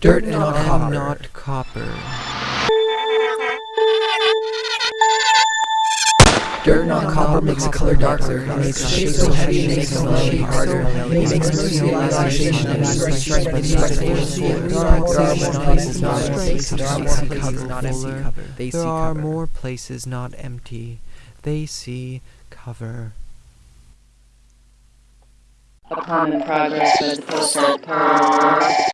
Dirt and not copper. not copper. Dirt not copper makes the color darker. It makes the shape so heavy and makes the melody harder. It makes mercy relaxation and strength strength fuller. There are more places not empty. There are more places not empty. They see cover. Upon in progress with the post